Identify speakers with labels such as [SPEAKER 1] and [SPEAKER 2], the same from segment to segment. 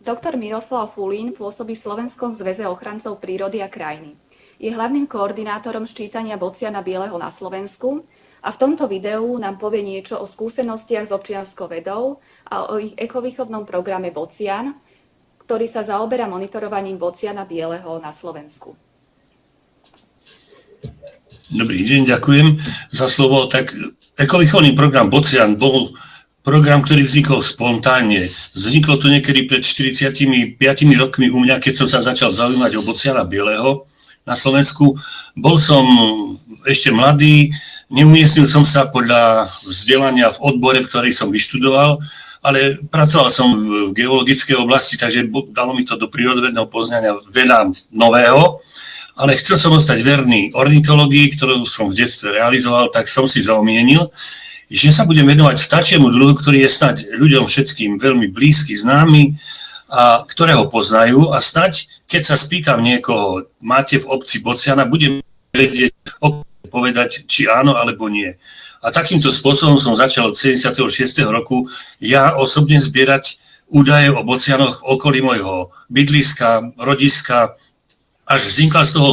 [SPEAKER 1] Doktor Miroslav Fulín pôsobí v Slovenskom zväze ochrancov prírody a krajiny. Je hlavným koordinátorom ščítania bociana bieleho na Slovensku a v tomto videu nám povie niečo o skúsenostiach s občianskou vedou a o ich ekovýchovnom programe Bocian, ktorý sa zaoberá monitorovaním bociana bieleho na Slovensku.
[SPEAKER 2] Dobrý deň, ďakujem za slovo. Tak ekovýchovný program Bocian bol program, ktorý vznikol spontánne. Vzniklo to niekedy pred 45 rokmi u mňa, keď som sa začal zaujímať o bociana bieleho na Slovensku. Bol som ešte mladý, neumiestnil som sa podľa vzdelania v odbore, v ktorej som vyštudoval, ale pracoval som v geologickej oblasti, takže dalo mi to do prírodovedného poznania veľa nového ale chcel som ostať verný ornitológii, ktorú som v detstve realizoval, tak som si zaumienil, že sa budem venovať vtáčiemu druhu, ktorý je snať ľuďom všetkým veľmi blízky, známy a ktorého poznajú a snať, keď sa spýtam niekoho, máte v obci Bociana, budem vedieť povedať, či áno alebo nie. A takýmto spôsobom som začal od 76. roku ja osobne zbierať údaje o bocianoch okolí môjho bydliska, rodiska, až vznikla z toho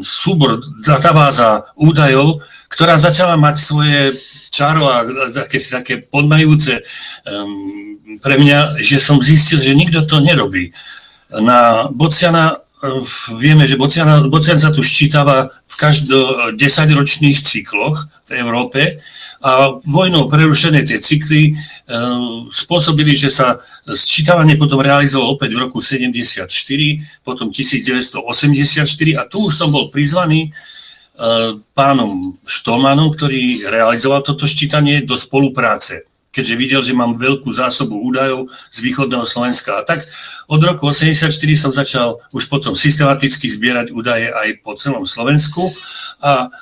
[SPEAKER 2] súbor, databáza údajov, ktorá začala mať svoje čaro a také, také podmajúce um, pre mňa, že som zistil, že nikto to nerobí. Na Bociana vieme, že Bociana, Bocian sa tu ščítava v každo 10-ročných cykloch v Európe a vojnou prerušené tie cykly e, spôsobili, že sa sčítavanie potom realizovalo opäť v roku 74, potom 1984 a tu už som bol prizvaný Eh, pánom Štolmanom, ktorý realizoval toto ščítanie do spolupráce, keďže videl, že mám veľkú zásobu údajov z východného Slovenska. A tak od roku 1984 som začal už potom systematicky zbierať údaje aj po celom Slovensku a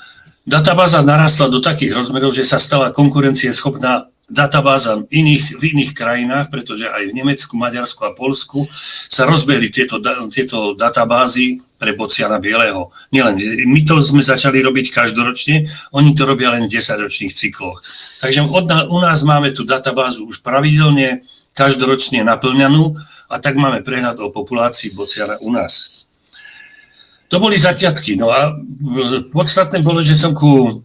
[SPEAKER 2] databáza narastla do takých rozmerov, že sa stala konkurencieschopná databáza iných, v iných krajinách, pretože aj v Nemecku, Maďarsku a Polsku sa rozbehli tieto, tieto databázy pre Bociana Bieleho. Nielen, my to sme začali robiť každoročne, oni to robia len v 10-ročných cykloch. Takže od, u nás máme tú databázu už pravidelne, každoročne naplňanú a tak máme prehľad o populácii Bociana u nás. To boli zaťatky. No a podstatné bolo, že som ku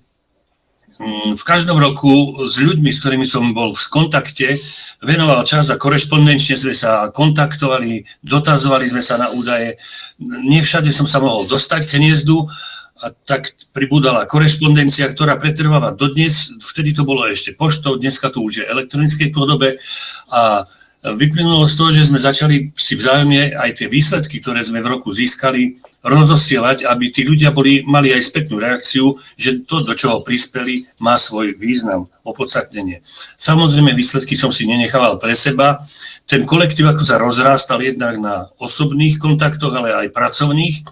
[SPEAKER 2] v každom roku s ľuďmi, s ktorými som bol v kontakte, venoval čas a korešpondenčne sme sa kontaktovali, dotazovali sme sa na údaje. Nevšade som sa mohol dostať k hniezdu a tak pribúdala korešpondencia, ktorá pretrváva dodnes. Vtedy to bolo ešte poštou, dneska to už je elektronickej podobe a vyplynulo z toho, že sme začali si vzájomne aj tie výsledky, ktoré sme v roku získali, rozosielať, aby tí ľudia boli, mali aj spätnú reakciu, že to, do čoho prispeli, má svoj význam, opodstatnenie. Samozrejme, výsledky som si nenechával pre seba. Ten kolektív, ako sa rozrástal jednak na osobných kontaktoch, ale aj pracovných,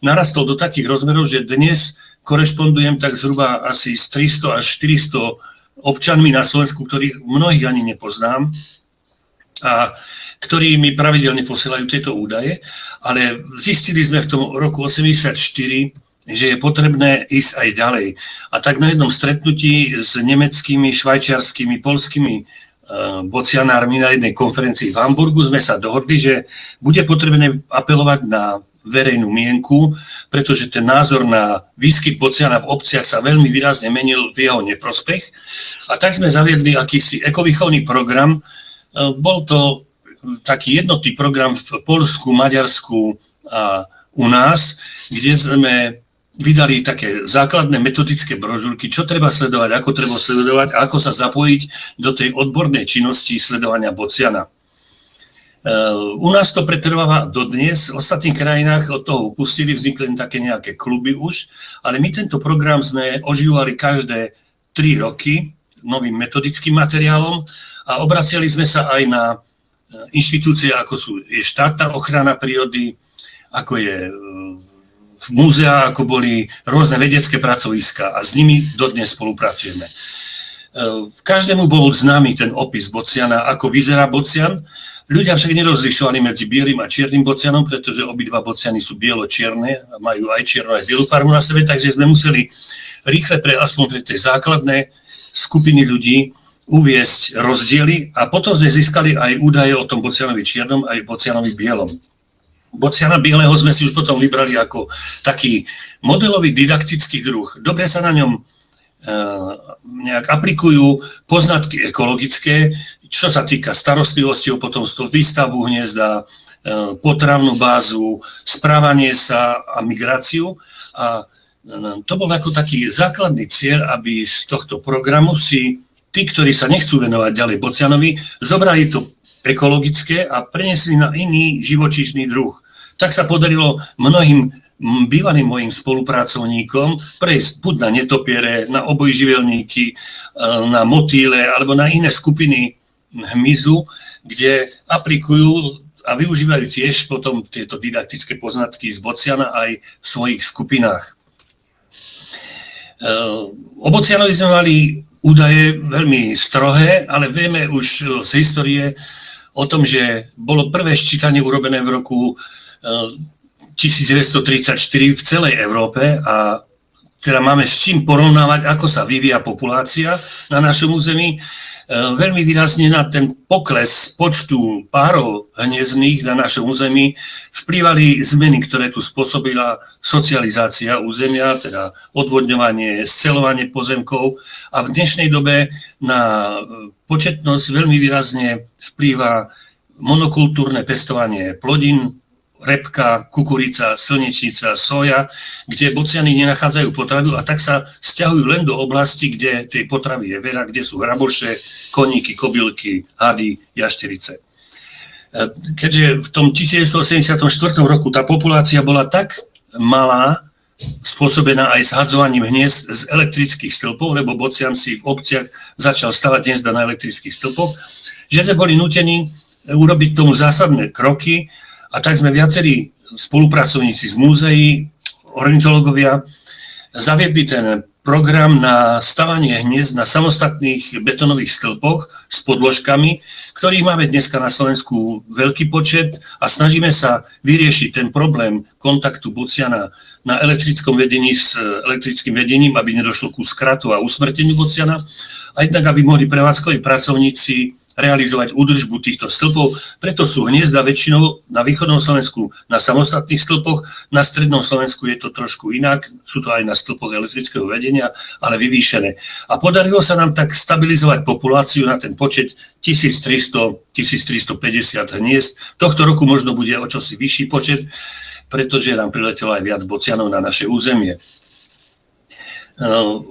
[SPEAKER 2] narastol do takých rozmerov, že dnes korešpondujem tak zhruba asi s 300 až 400 občanmi na Slovensku, ktorých mnohých ani nepoznám. A ktorí mi pravidelne posielajú tieto údaje, ale zistili sme v tom roku 84, že je potrebné ísť aj ďalej. A tak na jednom stretnutí s nemeckými, švajčiarskými, polskými eh, bocianármi na jednej konferencii v Hamburgu sme sa dohodli, že bude potrebné apelovať na verejnú mienku, pretože ten názor na výskyt bociana v obciach sa veľmi výrazne menil v jeho neprospech. A tak sme zaviedli akýsi ekovýchovný program. Eh, bol to taký jednotný program v Polsku, Maďarsku a u nás, kde sme vydali také základné metodické brožúrky, čo treba sledovať, ako treba sledovať a ako sa zapojiť do tej odbornej činnosti sledovania bociana. E, u nás to pretrváva dodnes, v ostatných krajinách od toho upustili, vznikli také nejaké kluby už, ale my tento program sme ožívali každé tri roky novým metodickým materiálom a obraciali sme sa aj na inštitúcie, ako sú, je štátna ochrana prírody, ako je v múzea, ako boli rôzne vedecké pracoviska a s nimi dodnes spolupracujeme. E, každému bol známy ten opis bociana, ako vyzerá bocian. Ľudia však nerozlišovali medzi bielým a čiernym bocianom, pretože obidva bociany sú bielo-čierne majú aj čiernu, aj bielu farbu na sebe, takže sme museli rýchle pre aspoň pre tie základné skupiny ľudí uviesť rozdiely a potom sme získali aj údaje o tom Bocianovi čiernom aj Bocianovi bielom. Bociana bieleho sme si už potom vybrali ako taký modelový didaktický druh. Dobre sa na ňom nejak aplikujú poznatky ekologické, čo sa týka starostlivosti o potomstvo, výstavu hniezda, potravnú bázu, správanie sa a migráciu. A to bol ako taký základný cieľ, aby z tohto programu si tí, ktorí sa nechcú venovať ďalej Bocianovi, zobrali to ekologické a prenesli na iný živočíšny druh. Tak sa podarilo mnohým bývalým mojim spolupracovníkom prejsť buď na netopiere, na obojživelníky, e, na motýle alebo na iné skupiny hmyzu, kde aplikujú a využívajú tiež potom tieto didaktické poznatky z Bociana aj v svojich skupinách. E, o Bocianovi sme mali údaje veľmi strohé, ale vieme už z histórie o tom, že bolo prvé ščítanie urobené v roku e, 1934 v celej Európe a teda máme s čím porovnávať, ako sa vyvíja populácia na našom území. E, veľmi výrazne na ten pokles počtu párov hniezdných na našom území vplývali zmeny, ktoré tu spôsobila socializácia územia, teda odvodňovanie, scelovanie pozemkov. A v dnešnej dobe na početnosť veľmi výrazne vplýva monokultúrne pestovanie plodín, repka, kukurica, slnečnica, soja, kde bociany nenachádzajú potravu a tak sa stiahujú len do oblasti, kde tej potravy je veľa, kde sú hraboše, koníky, kobylky, hady, jašterice. E, keďže v tom 1984 roku tá populácia bola tak malá, spôsobená aj zhadzovaním hniezd z elektrických stĺpov, lebo Bocian si v obciach začal stavať hniezda na elektrických stĺpoch, že sme boli nutení urobiť tomu zásadné kroky a tak sme viacerí spolupracovníci z múzeí, ornitológovia, zaviedli ten program na stavanie hniezd na samostatných betonových stĺpoch s podložkami, ktorých máme dneska na Slovensku veľký počet a snažíme sa vyriešiť ten problém kontaktu Bociana na elektrickom vedení s elektrickým vedením, aby nedošlo ku skratu a usmrteniu Bociana, a jednak aby mohli prevádzkoví pracovníci realizovať údržbu týchto stĺpov, preto sú hniezda väčšinou na východnom Slovensku na samostatných stĺpoch, na strednom Slovensku je to trošku inak, sú to aj na stĺpoch elektrického vedenia, ale vyvýšené. A podarilo sa nám tak stabilizovať populáciu na ten počet 1300-1350 hniezd. Tohto roku možno bude o čosi vyšší počet, pretože nám priletelo aj viac bocianov na naše územie.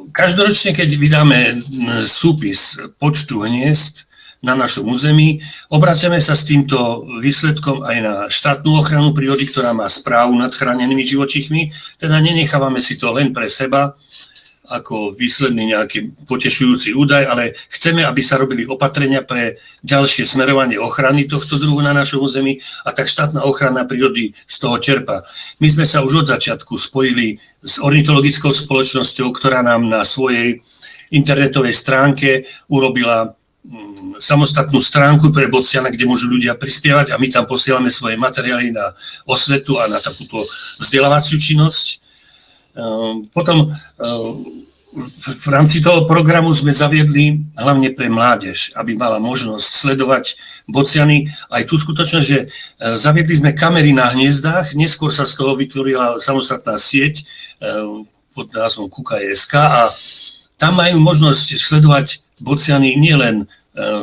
[SPEAKER 2] Každoročne, keď vydáme súpis počtu hniezd, na našom území. Obraciame sa s týmto výsledkom aj na štátnu ochranu prírody, ktorá má správu nad chránenými živočichmi. Teda nenechávame si to len pre seba, ako výsledný nejaký potešujúci údaj, ale chceme, aby sa robili opatrenia pre ďalšie smerovanie ochrany tohto druhu na našom území a tak štátna ochrana prírody z toho čerpa. My sme sa už od začiatku spojili s ornitologickou spoločnosťou, ktorá nám na svojej internetovej stránke urobila samostatnú stránku pre Bociana, kde môžu ľudia prispievať a my tam posielame svoje materiály na osvetu a na takúto vzdelávaciu činnosť. Ehm, potom ehm, v rámci toho programu sme zaviedli hlavne pre mládež, aby mala možnosť sledovať bociany. Aj tú skutočnosť, že e, zaviedli sme kamery na hniezdách, neskôr sa z toho vytvorila samostatná sieť pod názvom KUKA.sk a tam majú možnosť sledovať bociany nielen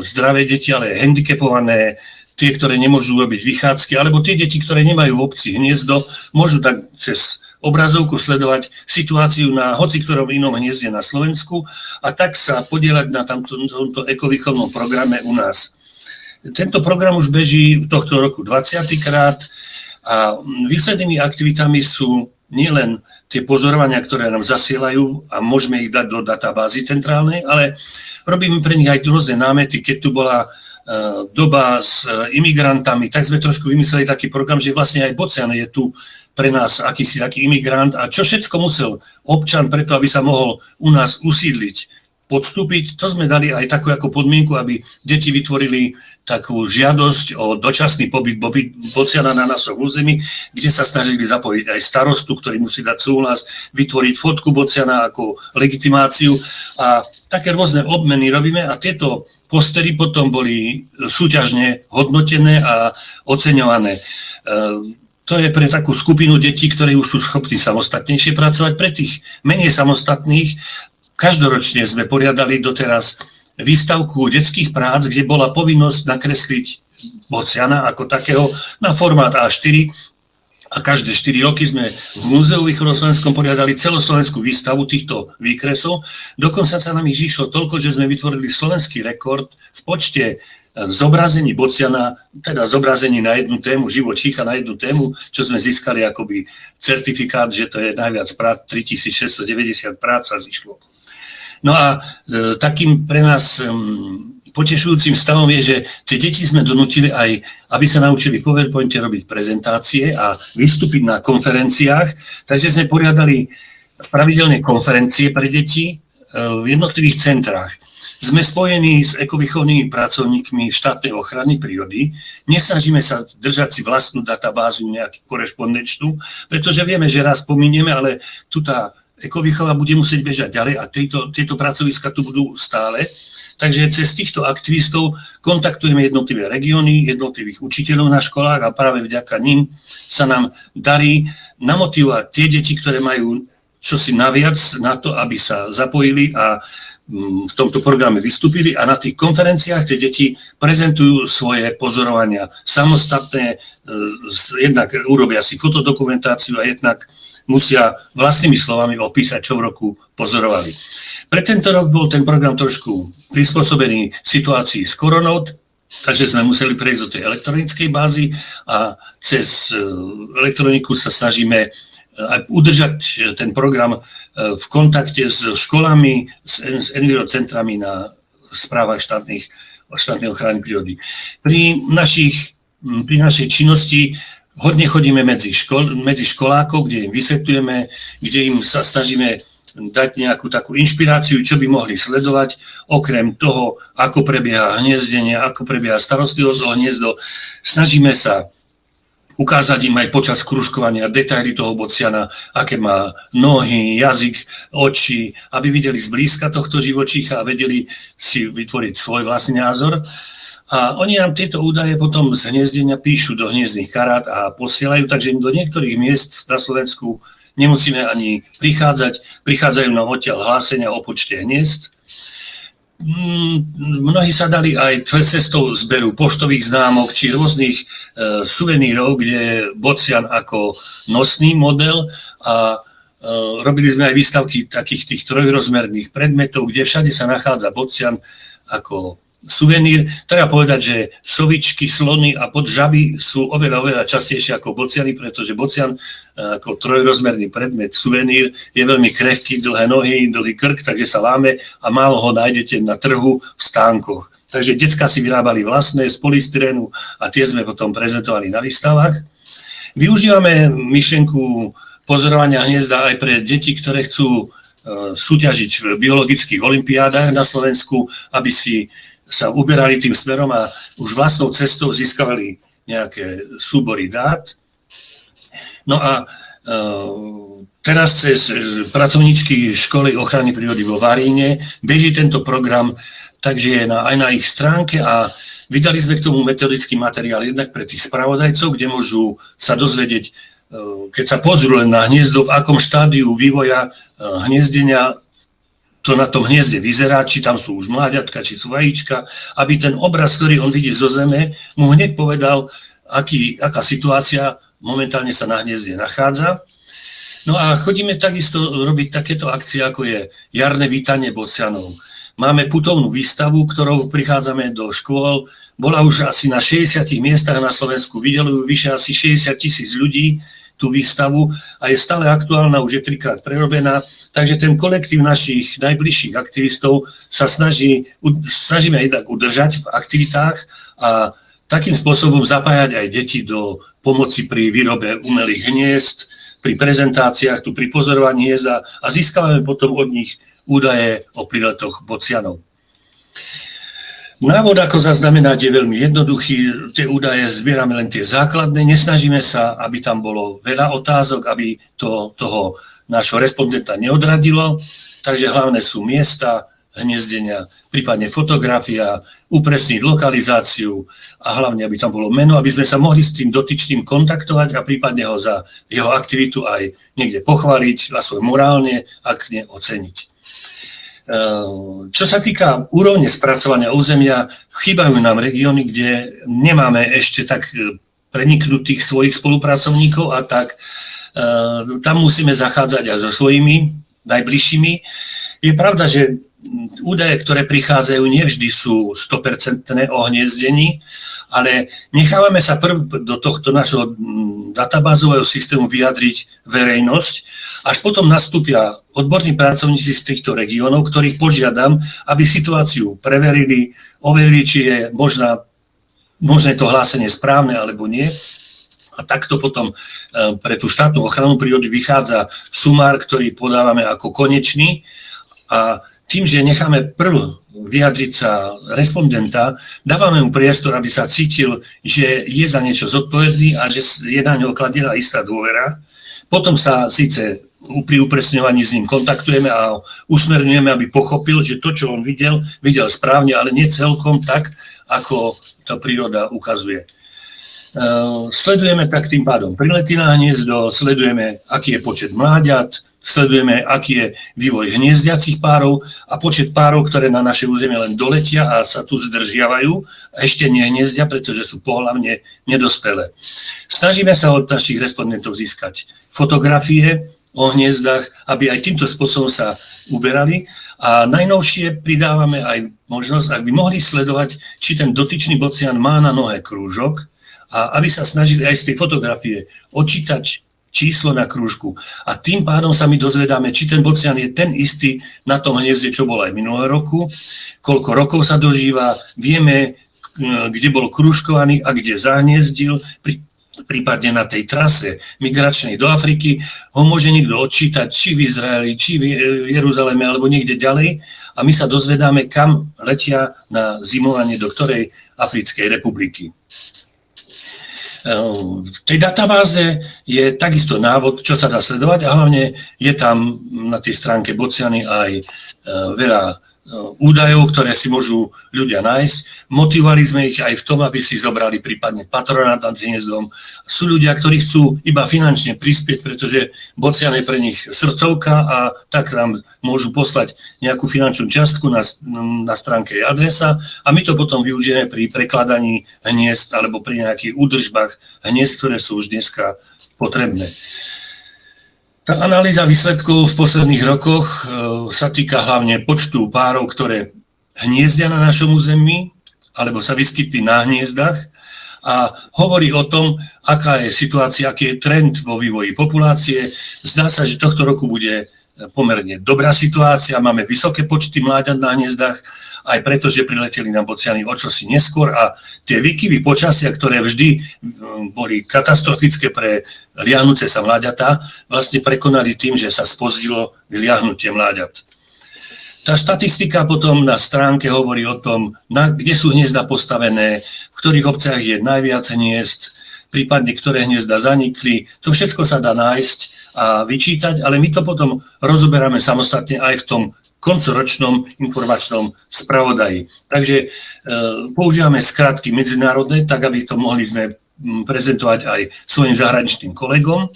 [SPEAKER 2] zdravé deti, ale handicapované, tie, ktoré nemôžu robiť vychádzky, alebo tie deti, ktoré nemajú v obci hniezdo, môžu tak cez obrazovku sledovať situáciu na hoci ktorom inom hniezde na Slovensku a tak sa podielať na tamto, tomto ekovýchovnom programe u nás. Tento program už beží v tohto roku 20. krát a výslednými aktivitami sú nielen tie pozorovania, ktoré nám zasielajú a môžeme ich dať do databázy centrálnej, ale robíme pre nich aj rôzne námety. Keď tu bola e, doba s e, imigrantami, tak sme trošku vymysleli taký program, že vlastne aj Bocian je tu pre nás akýsi taký imigrant a čo všetko musel občan preto, aby sa mohol u nás usídliť podstúpiť. To sme dali aj takú ako podmienku, aby deti vytvorili takú žiadosť o dočasný pobyt Bociana na našom území, kde sa snažili zapojiť aj starostu, ktorý musí dať súhlas, vytvoriť fotku Bociana ako legitimáciu a také rôzne obmeny robíme a tieto postery potom boli súťažne hodnotené a oceňované. To je pre takú skupinu detí, ktorí už sú schopní samostatnejšie pracovať. Pre tých menej samostatných každoročne sme poriadali doteraz výstavku detských prác, kde bola povinnosť nakresliť Bociana ako takého na formát A4 a každé 4 roky sme v Múzeu východoslovenskom poriadali celoslovenskú výstavu týchto výkresov. Dokonca sa nám ich išlo toľko, že sme vytvorili slovenský rekord v počte e, zobrazení Bociana, teda zobrazení na jednu tému, živočícha na jednu tému, čo sme získali akoby certifikát, že to je najviac prác, 3690 prác sa zišlo. No a e, takým pre nás potešujúcim stavom je, že tie deti sme donútili aj, aby sa naučili v PowerPointe robiť prezentácie a vystúpiť na konferenciách. Takže sme poriadali pravidelné konferencie pre deti e, v jednotlivých centrách. Sme spojení s ekovýchovnými pracovníkmi štátnej ochrany prírody. Nesnažíme sa držať si vlastnú databázu nejakú korešpondenčnú, pretože vieme, že raz pominieme, ale tu tá ekovýchova bude musieť bežať ďalej a tieto, tieto pracoviska tu budú stále. Takže cez týchto aktivistov kontaktujeme jednotlivé regióny, jednotlivých učiteľov na školách a práve vďaka ním sa nám darí namotivovať tie deti, ktoré majú čosi naviac na to, aby sa zapojili a mm, v tomto programe vystúpili a na tých konferenciách tie deti prezentujú svoje pozorovania samostatné, e, jednak urobia si fotodokumentáciu a jednak musia vlastnými slovami opísať, čo v roku pozorovali. Pre tento rok bol ten program trošku prispôsobený situácii s koronou, takže sme museli prejsť do tej elektronickej bázy a cez e, elektroniku sa snažíme e, aj udržať ten program v kontakte s školami, s envirocentrami na správach štátnych, štátnej ochrany prírody. Pri, našich, pri našej činnosti hodne chodíme medzi, škol, medzi školákov, kde im vysvetľujeme, kde im sa snažíme dať nejakú takú inšpiráciu, čo by mohli sledovať, okrem toho, ako prebieha hniezdenie, ako prebieha starostlivosť o hniezdo. Snažíme sa ukázať im aj počas kružkovania detaily toho bociana, aké má nohy, jazyk, oči, aby videli zblízka tohto živočícha a vedeli si vytvoriť svoj vlastný názor. A oni nám tieto údaje potom z hniezdenia píšu do hniezdných karát a posielajú, takže do niektorých miest na Slovensku nemusíme ani prichádzať, prichádzajú nám odtiaľ hlásenia o počte hniezd. Mm, mnohí sa dali aj cestou zberu poštových známok či rôznych e, suvenírov, kde je bocian ako nosný model a e, robili sme aj výstavky takých tých trojrozmerných predmetov, kde všade sa nachádza bocian ako suvenír. Treba povedať, že sovičky, slony a podžaby sú oveľa, oveľa častejšie ako bociany, pretože bocian eh, ako trojrozmerný predmet, suvenír, je veľmi krehký, dlhé nohy, dlhý krk, takže sa láme a málo ho nájdete na trhu v stánkoch. Takže decka si vyrábali vlastné z polystyrénu a tie sme potom prezentovali na výstavách. Využívame myšlenku pozorovania hniezda aj pre deti, ktoré chcú eh, súťažiť v biologických olimpiádach na Slovensku, aby si sa uberali tým smerom a už vlastnou cestou získavali nejaké súbory dát. No a e, teraz cez pracovníčky školy ochrany prírody vo Varíne beží tento program, takže je na, aj na ich stránke a vydali sme k tomu metodický materiál jednak pre tých spravodajcov, kde môžu sa dozvedieť, e, keď sa pozrú len na hniezdo, v akom štádiu vývoja e, hniezdenia to na tom hniezde vyzerá, či tam sú už mláďatka, či sú vajíčka, aby ten obraz, ktorý on vidí zo zeme, mu hneď povedal, aký, aká situácia momentálne sa na hniezde nachádza. No a chodíme takisto robiť takéto akcie, ako je jarné vítanie bocianov. Máme putovnú výstavu, ktorou prichádzame do škôl. Bola už asi na 60 miestach na Slovensku, videli ju vyše asi 60 tisíc ľudí tú výstavu a je stále aktuálna, už je trikrát prerobená. Takže ten kolektív našich najbližších aktivistov sa snaží, snažíme jednak udržať v aktivitách a takým spôsobom zapájať aj deti do pomoci pri výrobe umelých hniezd, pri prezentáciách, tu pri pozorovaní hniezda a získavame potom od nich údaje o priletoch bocianov. Návod, ako zaznamenať, je veľmi jednoduchý. Tie údaje zbierame len tie základné. Nesnažíme sa, aby tam bolo veľa otázok, aby to toho nášho respondenta neodradilo. Takže hlavné sú miesta, hniezdenia, prípadne fotografia, upresniť lokalizáciu a hlavne, aby tam bolo meno, aby sme sa mohli s tým dotyčným kontaktovať a prípadne ho za jeho aktivitu aj niekde pochváliť a svoj morálne, ak nie oceniť. Čo sa týka úrovne spracovania územia, chýbajú nám regióny, kde nemáme ešte tak preniknutých svojich spolupracovníkov a tak tam musíme zachádzať aj so svojimi najbližšími. Je pravda, že údaje, ktoré prichádzajú, nevždy sú 100% o hniezdení, ale nechávame sa prv do tohto našho mm, databázového systému vyjadriť verejnosť, až potom nastúpia odborní pracovníci z týchto regiónov, ktorých požiadam, aby situáciu preverili, overili, či je možná, možné to hlásenie správne alebo nie. A takto potom e, pre tú štátnu ochranu prírody vychádza sumár, ktorý podávame ako konečný a tým, že necháme prv vyjadriť sa respondenta, dávame mu priestor, aby sa cítil, že je za niečo zodpovedný a že je na ňo okladená istá dôvera. Potom sa síce pri upresňovaní s ním kontaktujeme a usmerňujeme, aby pochopil, že to, čo on videl, videl správne, ale nie celkom tak, ako tá príroda ukazuje. Ehm, sledujeme tak tým pádom prilety na hniezdo, sledujeme, aký je počet mláďat, sledujeme, aký je vývoj hniezdiacich párov a počet párov, ktoré na naše územie len doletia a sa tu zdržiavajú a ešte nehniezdia, pretože sú pohľavne nedospelé. Snažíme sa od našich respondentov získať fotografie o hniezdach, aby aj týmto spôsobom sa uberali a najnovšie pridávame aj možnosť, ak by mohli sledovať, či ten dotyčný bocian má na nohe krúžok, a aby sa snažili aj z tej fotografie odčítať číslo na krúžku. A tým pádom sa my dozvedáme, či ten bocian je ten istý na tom hniezde, čo bol aj minulého roku, koľko rokov sa dožíva, vieme, kde bol krúžkovaný a kde zahniezdil, prípadne na tej trase migračnej do Afriky, ho môže niekto odčítať, či v Izraeli, či v Jeruzaleme, alebo niekde ďalej. A my sa dozvedáme, kam letia na zimovanie do ktorej Africkej republiky. V tej databáze je takisto návod, čo sa dá sledovať a hlavne je tam na tej stránke Bociany aj e, veľa údajov, ktoré si môžu ľudia nájsť. Motivovali sme ich aj v tom, aby si zobrali prípadne patronát nad hniezdom. Sú ľudia, ktorí chcú iba finančne prispieť, pretože Bocian je pre nich srdcovka a tak nám môžu poslať nejakú finančnú čiastku na, na stránke adresa a my to potom využijeme pri prekladaní hniezd alebo pri nejakých údržbách hniezd, ktoré sú už dneska potrebné. Tá analýza výsledkov v posledných rokoch e, sa týka hlavne počtu párov, ktoré hniezdia na našom území alebo sa vyskytli na hniezdach a hovorí o tom, aká je situácia, aký je trend vo vývoji populácie. Zdá sa, že tohto roku bude pomerne dobrá situácia, máme vysoké počty mláďat na hniezdach, aj preto, že prileteli na bociany o čosi neskôr a tie výkyvy počasia, ktoré vždy mm, boli katastrofické pre liahnuce sa mláďatá, vlastne prekonali tým, že sa spozdilo vyliahnutie mláďat. Tá štatistika potom na stránke hovorí o tom, na, kde sú hniezda postavené, v ktorých obciach je najviac hniezd, prípadne ktoré hniezda zanikli. To všetko sa dá nájsť a vyčítať, ale my to potom rozoberáme samostatne aj v tom koncoročnom informačnom spravodaji. Takže e, používame skratky medzinárodné, tak aby to mohli sme prezentovať aj svojim zahraničným kolegom.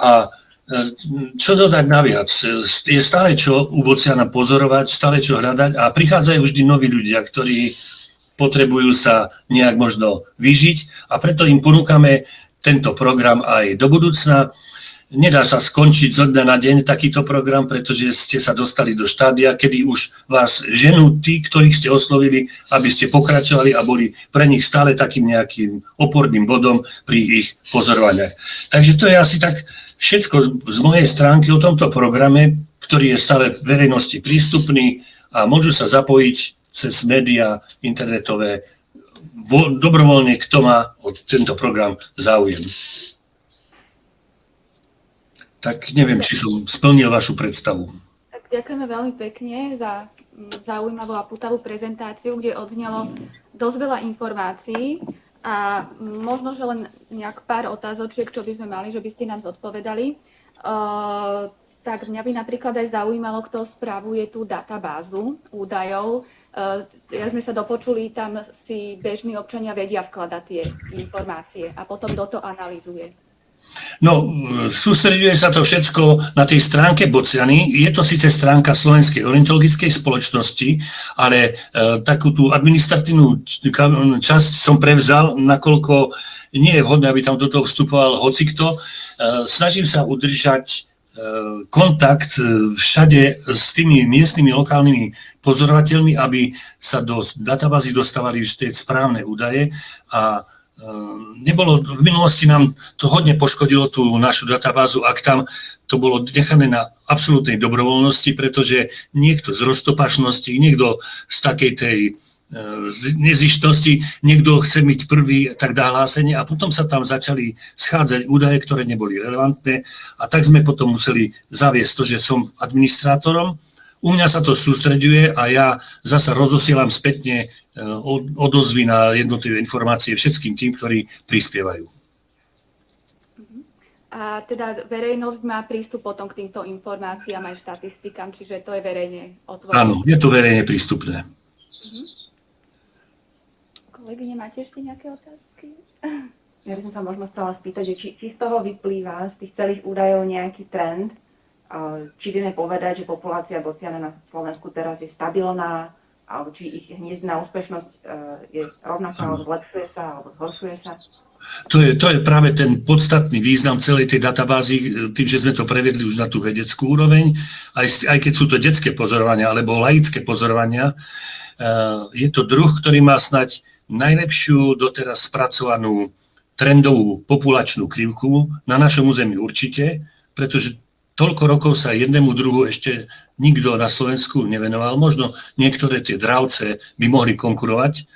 [SPEAKER 2] A e, čo dodať naviac? Je stále čo u Bociana pozorovať, stále čo hľadať a prichádzajú vždy noví ľudia, ktorí potrebujú sa nejak možno vyžiť a preto im ponúkame tento program aj do budúcna. Nedá sa skončiť zo dňa na deň takýto program, pretože ste sa dostali do štádia, kedy už vás ženú tí, ktorých ste oslovili, aby ste pokračovali a boli pre nich stále takým nejakým oporným bodom pri ich pozorovaniach. Takže to je asi tak všetko z mojej stránky o tomto programe, ktorý je stále v verejnosti prístupný a môžu sa zapojiť cez médiá internetové dobrovoľne, kto má o tento program záujem tak neviem, či som splnil vašu predstavu.
[SPEAKER 1] Tak ďakujeme veľmi pekne za mm, zaujímavú a putavú prezentáciu, kde odznelo dosť veľa informácií a možno, že len nejak pár otázočiek, čo by sme mali, že by ste nám zodpovedali. Tak mňa by napríklad aj zaujímalo, kto spravuje tú databázu údajov. Ja sme sa dopočuli, tam si bežní občania vedia vkladať tie informácie a potom kto to analýzuje.
[SPEAKER 2] No, sústreduje sa to všetko na tej stránke Bociany. Je to síce stránka Slovenskej orientologickej spoločnosti, ale e, takú tú administratívnu časť som prevzal, nakoľko nie je vhodné, aby tam do toho vstupoval hocikto. E, snažím sa udržať e, kontakt e, všade s tými miestnymi lokálnymi pozorovateľmi, aby sa do databázy dostávali tie správne údaje a nebolo, v minulosti nám to hodne poškodilo tú našu databázu, ak tam to bolo nechané na absolútnej dobrovoľnosti, pretože niekto z roztopašnosti, niekto z takej tej ehm, z nezištnosti, niekto chce byť prvý, tak dá hlásenie a potom sa tam začali schádzať údaje, ktoré neboli relevantné a tak sme potom museli zaviesť to, že som administrátorom u mňa sa to sústreďuje a ja zasa rozosielam spätne e, odozvy na jednotlivé informácie všetkým tým, ktorí prispievajú.
[SPEAKER 1] A teda verejnosť má prístup potom k týmto informáciám aj štatistikám, čiže to je verejne otvorené.
[SPEAKER 2] Áno, je to verejne prístupné. Uh-huh.
[SPEAKER 1] Kolegyne, máte ešte nejaké otázky?
[SPEAKER 3] Ja by som sa možno chcela spýtať, že či, či z toho vyplýva, z tých celých údajov nejaký trend, či vieme povedať, že populácia bociana na Slovensku teraz je stabilná, alebo či ich hniezdná úspešnosť e, je rovnaká, alebo zlepšuje sa, alebo zhoršuje sa?
[SPEAKER 2] To je, to je práve ten podstatný význam celej tej databázy, e, tým, že sme to prevedli už na tú vedeckú úroveň, aj, aj keď sú to detské pozorovania alebo laické pozorovania. E, je to druh, ktorý má snať najlepšiu doteraz spracovanú trendovú populačnú krivku na našom území určite, pretože toľko rokov sa jednému druhu ešte nikto na Slovensku nevenoval. Možno niektoré tie dravce by mohli konkurovať.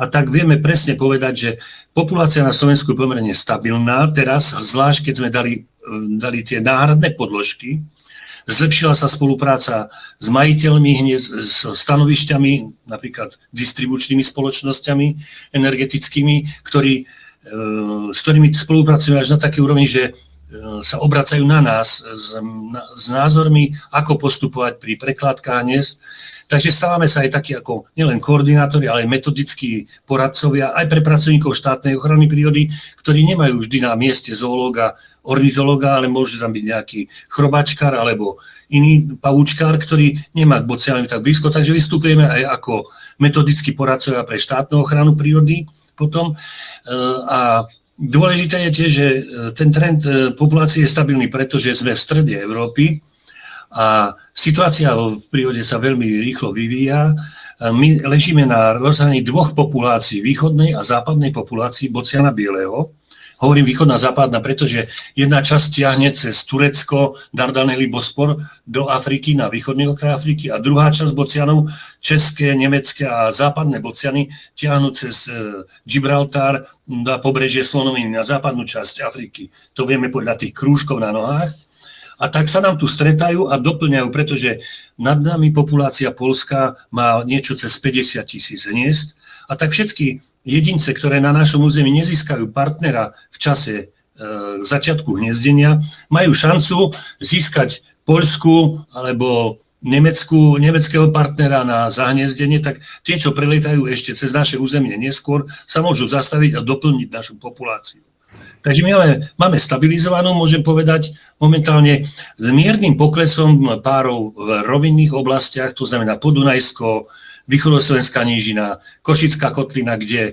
[SPEAKER 2] A tak vieme presne povedať, že populácia na Slovensku je pomerne stabilná teraz, zvlášť keď sme dali, dali tie náhradné podložky. Zlepšila sa spolupráca s majiteľmi, hneď s stanovišťami, napríklad distribučnými spoločnosťami energetickými, ktorí, e, s ktorými spolupracujeme až na také úrovni, že sa obracajú na nás s, s názormi, ako postupovať pri prekladkách dnes. Takže stávame sa aj takí ako nielen koordinátori, ale aj metodickí poradcovia, aj pre pracovníkov štátnej ochrany prírody, ktorí nemajú vždy na mieste zoológa, ornitológa, ale môže tam byť nejaký chrobačkár alebo iný pavúčkár, ktorý nemá k bocianovi tak blízko, takže vystupujeme aj ako metodickí poradcovia pre štátnu ochranu prírody potom. E, a Dôležité je tiež, že e, ten trend e, populácie je stabilný, pretože sme v strede Európy a situácia v prírode sa veľmi rýchlo vyvíja. My ležíme na rozhraní dvoch populácií, východnej a západnej populácii bociana bieleho. Hovorím východná západná, pretože jedna časť ťahne cez Turecko, Dardanely, Bospor do Afriky, na východný okraj Afriky a druhá časť bocianov, české, nemecké a západné bociany, ťahnu cez e, Gibraltar na pobrežie Slonoviny, na západnú časť Afriky. To vieme podľa tých krúžkov na nohách. A tak sa nám tu stretajú a doplňajú, pretože nad nami populácia Polska má niečo cez 50 tisíc hniezd. A tak všetky jedince, ktoré na našom území nezískajú partnera v čase e, začiatku hniezdenia, majú šancu získať Poľsku alebo Nemecku, nemeckého partnera na zahniezdenie, tak tie, čo prelietajú ešte cez naše územie neskôr, sa môžu zastaviť a doplniť našu populáciu. Takže my máme, máme stabilizovanú, môžem povedať, momentálne s miernym poklesom párov v rovinných oblastiach, to znamená Podunajsko, východoslovenská nížina, Košická kotlina, kde e,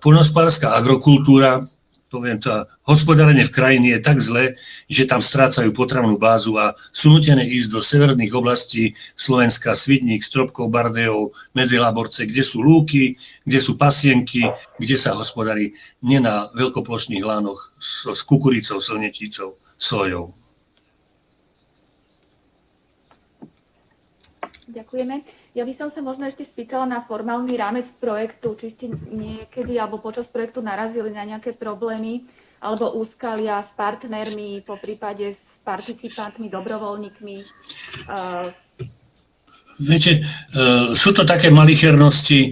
[SPEAKER 2] poľnohospodárska agrokultúra, poviem to, hospodárenie v krajine je tak zlé, že tam strácajú potravnú bázu a sú nutené ísť do severných oblastí Slovenska, Svidník, Stropkov, Bardejov, Medzilaborce, kde sú lúky, kde sú pasienky, kde sa hospodári nie na veľkoplošných lánoch s, s kukuricou, slneticou, sojou.
[SPEAKER 1] Ďakujeme. Ja by som sa možno ešte spýtala na formálny rámec projektu, či ste niekedy alebo počas projektu narazili na nejaké problémy alebo úskalia s partnermi, po prípade s participantmi, dobrovoľníkmi.
[SPEAKER 2] Viete, e, sú to také malichernosti, e,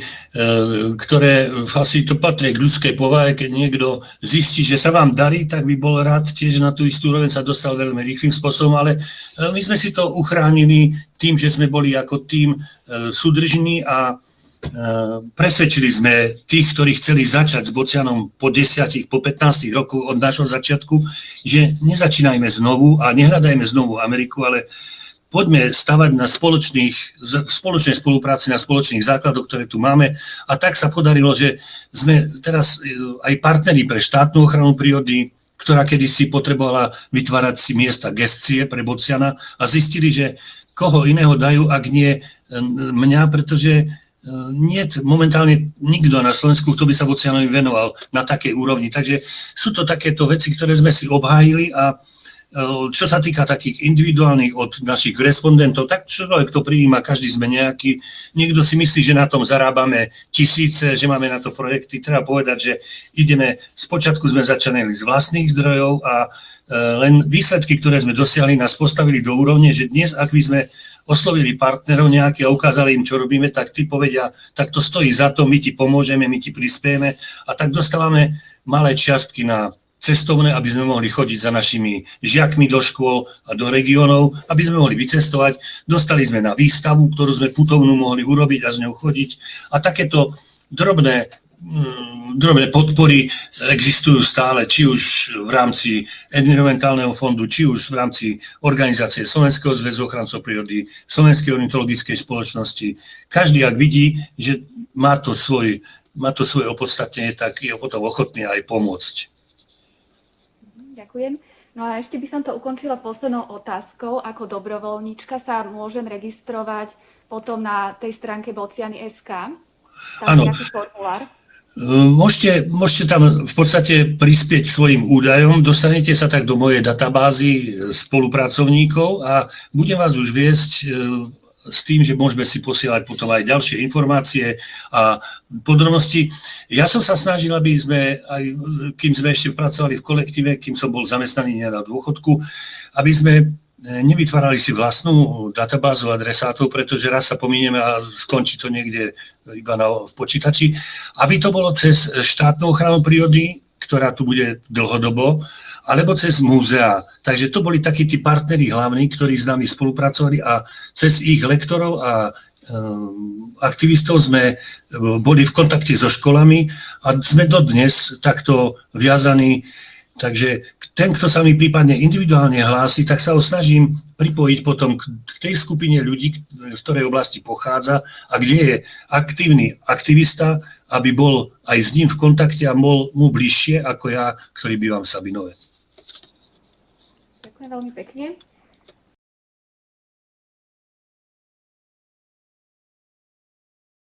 [SPEAKER 2] ktoré asi to patrí k ľudskej povahe, keď niekto zistí, že sa vám darí, tak by bol rád tiež na tú istú úroveň sa dostal veľmi rýchlým spôsobom, ale e, my sme si to uchránili tým, že sme boli ako tým súdržní a presvedčili sme tých, ktorí chceli začať s Bocianom po 10, po 15 rokoch od nášho začiatku, že nezačínajme znovu a nehľadajme znovu Ameriku, ale poďme stavať na spoločných, spoločnej spolupráci, na spoločných základoch, ktoré tu máme. A tak sa podarilo, že sme teraz e, aj partneri pre štátnu ochranu prírody, ktorá kedysi potrebovala vytvárať si miesta gestie pre Bociana a zistili, že koho iného dajú, ak nie e, mňa, pretože e, nie momentálne nikto na Slovensku, kto by sa Bocianovi venoval na takej úrovni. Takže sú to takéto veci, ktoré sme si obhájili a čo sa týka takých individuálnych od našich respondentov, tak človek to prijíma, každý sme nejaký. Niekto si myslí, že na tom zarábame tisíce, že máme na to projekty. Treba povedať, že ideme, spočiatku sme začali z vlastných zdrojov a e, len výsledky, ktoré sme dosiahli, nás postavili do úrovne, že dnes, ak by sme oslovili partnerov nejaký a ukázali im, čo robíme, tak tí povedia, tak to stojí za to, my ti pomôžeme, my ti prispieme a tak dostávame malé čiastky na cestovné, aby sme mohli chodiť za našimi žiakmi do škôl a do regiónov, aby sme mohli vycestovať. Dostali sme na výstavu, ktorú sme putovnú mohli urobiť a z ňou chodiť. A takéto drobné mm, drobné podpory existujú stále, či už v rámci environmentálneho fondu, či už v rámci organizácie Slovenského zväzu ochrancov prírody, Slovenskej ornitologickej spoločnosti. Každý, ak vidí, že má to, svoj, má to svoje opodstatnenie, tak je potom ochotný aj pomôcť.
[SPEAKER 1] Ďakujem. No a ešte by som to ukončila poslednou otázkou. Ako dobrovoľníčka sa môžem registrovať potom na tej stránke Bociany.sk?
[SPEAKER 2] Áno. Môžete, môžete tam v podstate prispieť svojim údajom, dostanete sa tak do mojej databázy spolupracovníkov a budem vás už viesť s tým, že môžeme si posielať potom aj ďalšie informácie a podrobnosti. Ja som sa snažil, aby sme, aj kým sme ešte pracovali v kolektíve, kým som bol zamestnaný na dôchodku, aby sme e, nevytvárali si vlastnú databázu adresátov, pretože raz sa pomíneme a skončí to niekde iba na, v počítači, aby to bolo cez štátnu ochranu prírody, ktorá tu bude dlhodobo, alebo cez múzea. Takže to boli takí tí partneri hlavní, ktorí s nami spolupracovali a cez ich lektorov a eh, aktivistov sme eh, boli v kontakte so školami a sme dodnes takto viazaní. Takže ten, kto sa mi prípadne individuálne hlási, tak sa ho snažím pripojiť potom k tej skupine ľudí, z ktorej oblasti pochádza a kde je aktívny aktivista, aby bol aj s ním v kontakte a bol mu bližšie ako ja, ktorý bývam v Sabinove.
[SPEAKER 1] Ďakujem veľmi pekne.